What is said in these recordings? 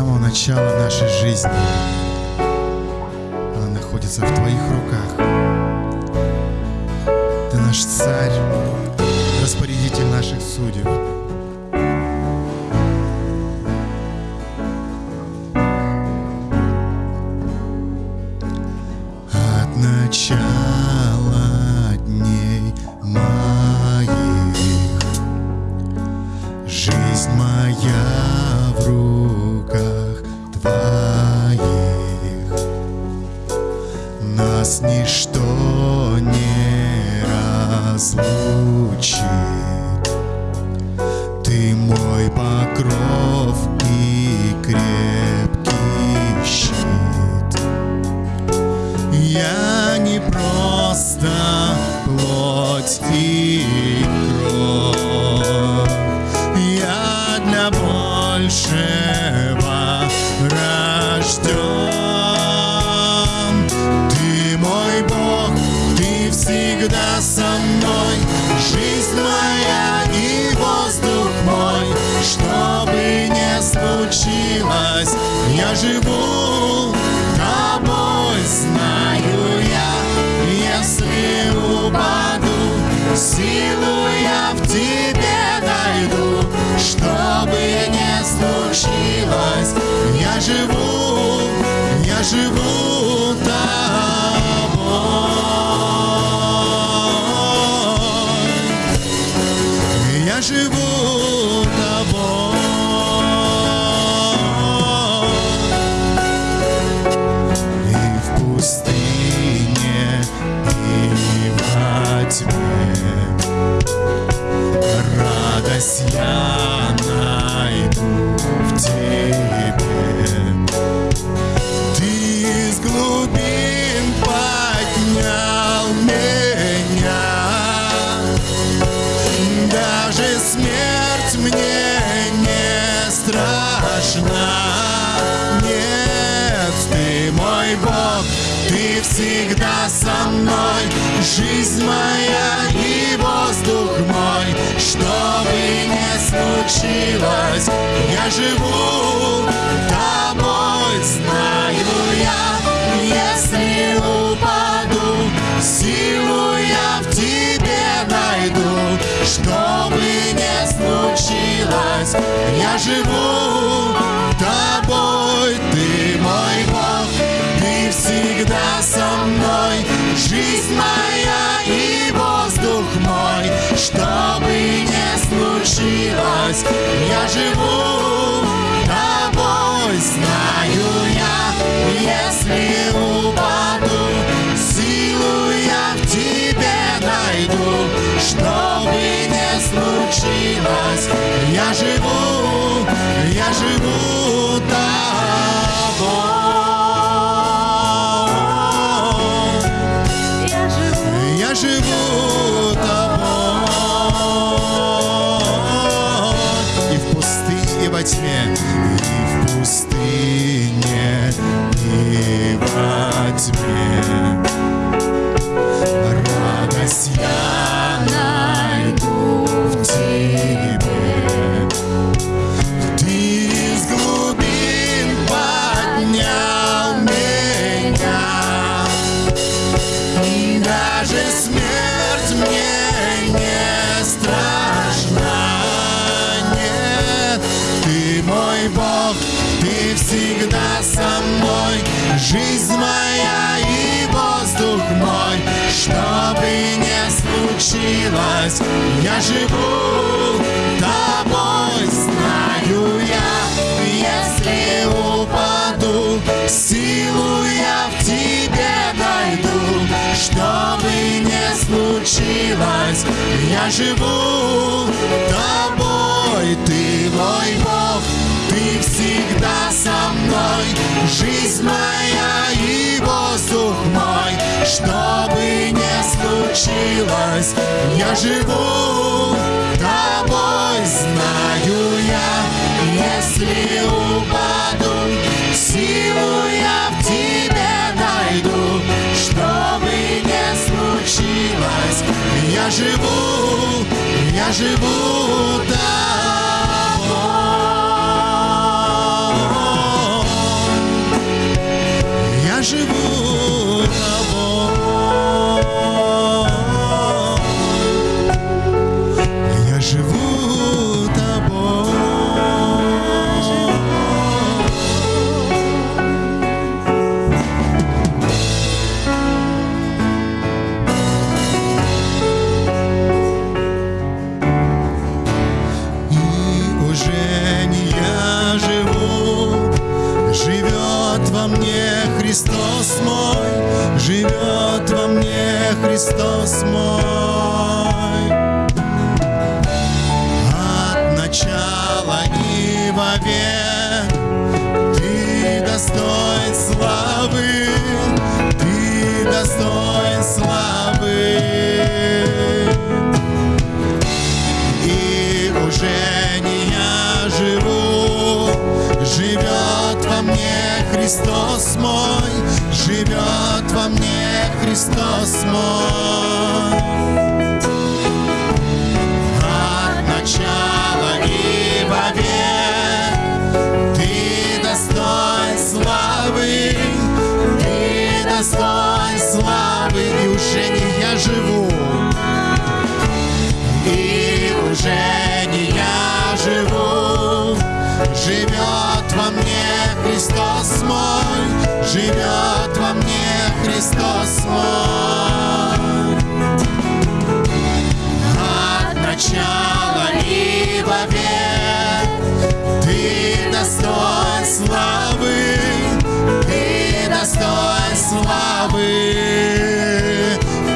Самого начала нашей жизни она находится в Твоих руках. Ты наш царь, распорядитель наших судеб. От начала Нас ничто не разлучит. Ты мой покров и крепкий щит. Я не просто плоть и всегда со мной, жизнь моя и воздух мой, что бы ни случилось, я живу тобой, знаю я, если упаду, силу я в тебе найду, что бы ни случилось, я живу, я живу Я живу тобой. И в пустыне, и во тьме Радость я не страшна. Нет, ты мой Бог, ты всегда со мной. Жизнь моя и воздух мой, что бы ни случилось, я живу тобой, живу. Тобой, ты мой Бог, ты всегда со мной, жизнь моя и воздух мой, что бы ни случилось, я живу я живу всегда со мной. Жизнь моя и воздух мой, что бы случилось, я живу тобой, знаю я, если упаду, силу я в тебе найду, что бы ни случилось, я живу тобой, ты мой Бог, ты всегда со мной, жизнь моя и воздух мой, что бы ни случилось, я живу тобой, живу, я Христос мой, живет во мне Христос мой. От начала и вовек Христос мой, живет во мне Христос мой. От начала и вовек Ты достоин славы, Ты достоин славы, и уже не я живу, и уже не я живу, живет во мне Христос мой, живет во мне Христос мой. От начала и вовек Ты достоин славы, Ты достоин славы.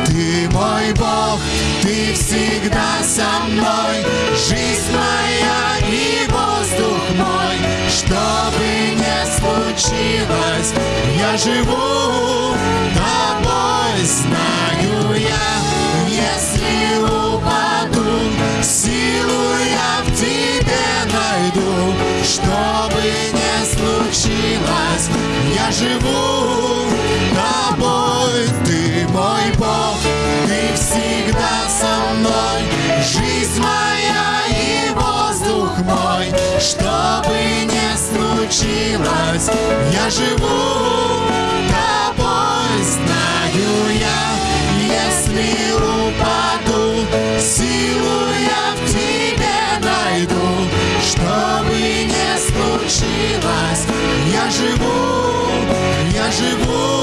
Ты мой Бог, Ты всегда я живу тобой, знаю я, если упаду, силу я в тебе найду, что бы ни случилось, я живу. Тобой, ты мой Бог, ты всегда со мной, жизнь моя и воздух мой, что бы ни случилось, я живу случилось, я живу, я живу